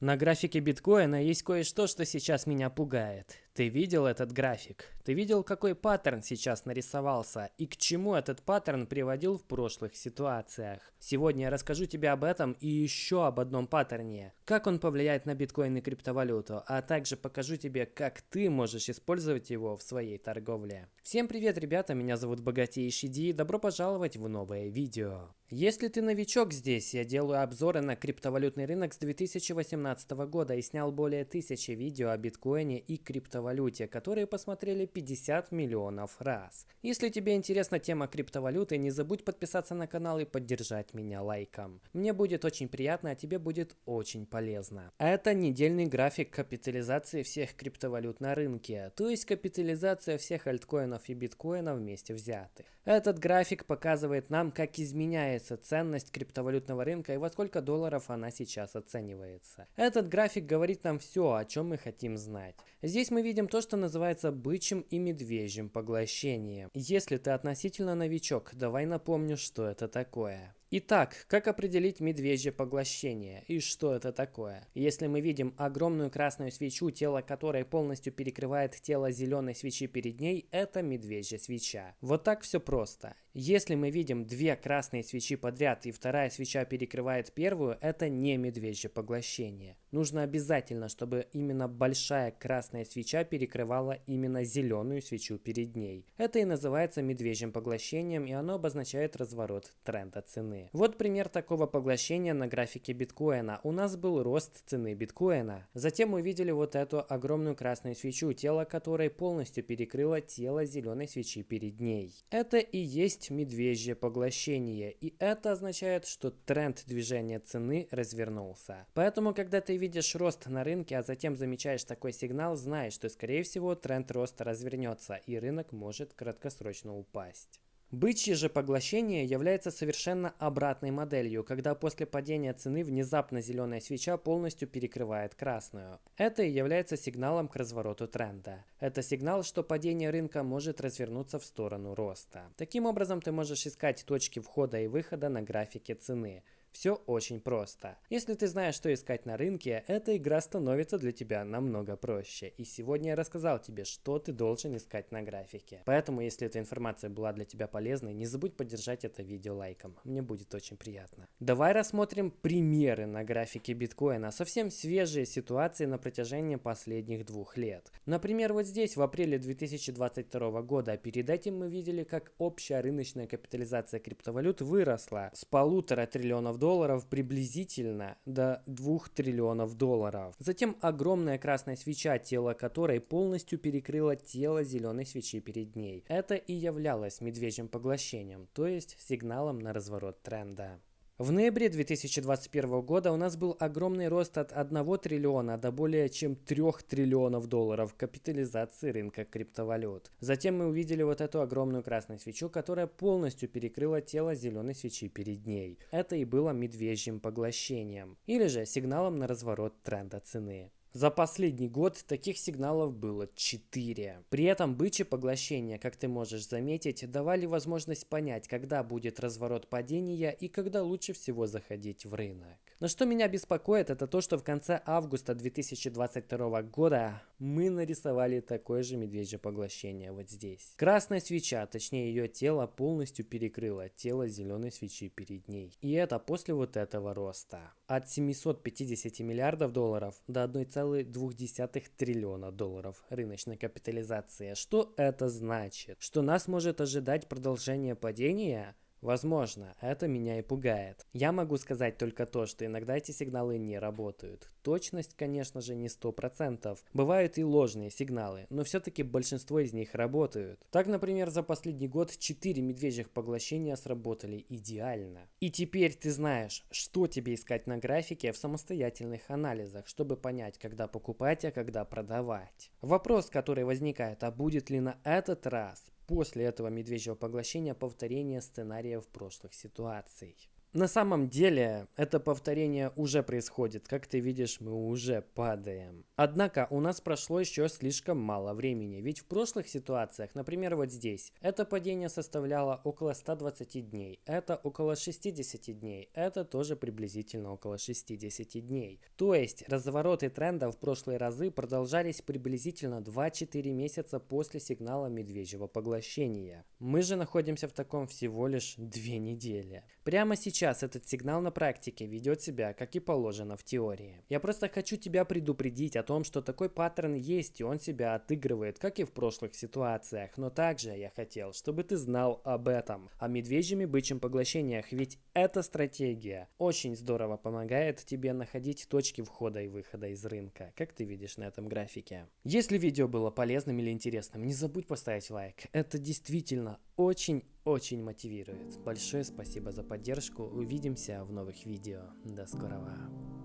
На графике биткоина есть кое-что, что сейчас меня пугает. Ты видел этот график? Ты видел, какой паттерн сейчас нарисовался и к чему этот паттерн приводил в прошлых ситуациях? Сегодня я расскажу тебе об этом и еще об одном паттерне. Как он повлияет на биткоин и криптовалюту, а также покажу тебе, как ты можешь использовать его в своей торговле. Всем привет, ребята, меня зовут Богатейший Ди и добро пожаловать в новое видео. Если ты новичок здесь, я делаю обзоры на криптовалютный рынок с 2018 года и снял более тысячи видео о биткоине и криптовалюте, которые посмотрели 50 миллионов раз. Если тебе интересна тема криптовалюты, не забудь подписаться на канал и поддержать меня лайком. Мне будет очень приятно, а тебе будет очень полезно. Это недельный график капитализации всех криптовалют на рынке, то есть капитализация всех альткоинов и биткоина вместе взятых. Этот график показывает нам, как изменяется ценность криптовалютного рынка и во сколько долларов она сейчас оценивается. Этот график говорит нам все, о чем мы хотим знать. Здесь мы видим то, что называется бычьим и медвежьим поглощением. Если ты относительно новичок, давай напомню, что это такое. Итак, как определить медвежье поглощение и что это такое? Если мы видим огромную красную свечу, тело которой полностью перекрывает тело зеленой свечи перед ней, это медвежья свеча. Вот так все просто. Если мы видим две красные свечи подряд и вторая свеча перекрывает первую, это не медвежье поглощение. Нужно обязательно, чтобы именно большая красная свеча перекрывала именно зеленую свечу перед ней. Это и называется медвежьим поглощением, и оно обозначает разворот тренда цены. Вот пример такого поглощения на графике биткоина. У нас был рост цены биткоина. Затем мы видели вот эту огромную красную свечу, тело которой полностью перекрыло тело зеленой свечи перед ней. Это и есть медвежье поглощение, и это означает, что тренд движения цены развернулся. Поэтому, когда ты видишь рост на рынке, а затем замечаешь такой сигнал, знай, что скорее всего тренд роста развернется, и рынок может краткосрочно упасть. Бычье же поглощение является совершенно обратной моделью, когда после падения цены внезапно зеленая свеча полностью перекрывает красную. Это и является сигналом к развороту тренда. Это сигнал, что падение рынка может развернуться в сторону роста. Таким образом, ты можешь искать точки входа и выхода на графике цены. Все очень просто. Если ты знаешь, что искать на рынке, эта игра становится для тебя намного проще. И сегодня я рассказал тебе, что ты должен искать на графике. Поэтому, если эта информация была для тебя полезной, не забудь поддержать это видео лайком. Мне будет очень приятно. Давай рассмотрим примеры на графике биткоина. Совсем свежие ситуации на протяжении последних двух лет. Например, вот здесь в апреле 2022 года. Перед этим мы видели, как общая рыночная капитализация криптовалют выросла с полутора триллионов долларов долларов приблизительно до 2 триллионов долларов. Затем огромная красная свеча, тело которой полностью перекрыло тело зеленой свечи перед ней. Это и являлось медвежьим поглощением, то есть сигналом на разворот тренда. В ноябре 2021 года у нас был огромный рост от 1 триллиона до более чем 3 триллионов долларов капитализации рынка криптовалют. Затем мы увидели вот эту огромную красную свечу, которая полностью перекрыла тело зеленой свечи перед ней. Это и было медвежьим поглощением, или же сигналом на разворот тренда цены. За последний год таких сигналов было 4. При этом бычье поглощение, как ты можешь заметить, давали возможность понять, когда будет разворот падения и когда лучше всего заходить в рынок. Но что меня беспокоит, это то, что в конце августа 2022 года мы нарисовали такое же медвежье поглощение вот здесь. Красная свеча, точнее ее тело, полностью перекрыло тело зеленой свечи перед ней. И это после вот этого роста. От 750 миллиардов долларов до 1,2 триллиона долларов рыночной капитализации. Что это значит? Что нас может ожидать продолжение падения? Возможно, это меня и пугает. Я могу сказать только то, что иногда эти сигналы не работают. Точность, конечно же, не 100%. Бывают и ложные сигналы, но все-таки большинство из них работают. Так, например, за последний год 4 медвежьих поглощения сработали идеально. И теперь ты знаешь, что тебе искать на графике в самостоятельных анализах, чтобы понять, когда покупать, а когда продавать. Вопрос, который возникает, а будет ли на этот раз после этого медвежьего поглощения повторение сценариев прошлых ситуаций. На самом деле, это повторение уже происходит. Как ты видишь, мы уже падаем. Однако, у нас прошло еще слишком мало времени. Ведь в прошлых ситуациях, например, вот здесь, это падение составляло около 120 дней. Это около 60 дней. Это тоже приблизительно около 60 дней. То есть, развороты тренда в прошлые разы продолжались приблизительно 2-4 месяца после сигнала медвежьего поглощения. Мы же находимся в таком всего лишь 2 недели. Прямо сейчас сейчас этот сигнал на практике ведет себя, как и положено в теории. Я просто хочу тебя предупредить о том, что такой паттерн есть, и он себя отыгрывает, как и в прошлых ситуациях. Но также я хотел, чтобы ты знал об этом, о медвежьем и бычьем поглощениях, ведь эта стратегия очень здорово помогает тебе находить точки входа и выхода из рынка, как ты видишь на этом графике. Если видео было полезным или интересным, не забудь поставить лайк. Это действительно очень-очень мотивирует. Большое спасибо за поддержку. Увидимся в новых видео. До скорого.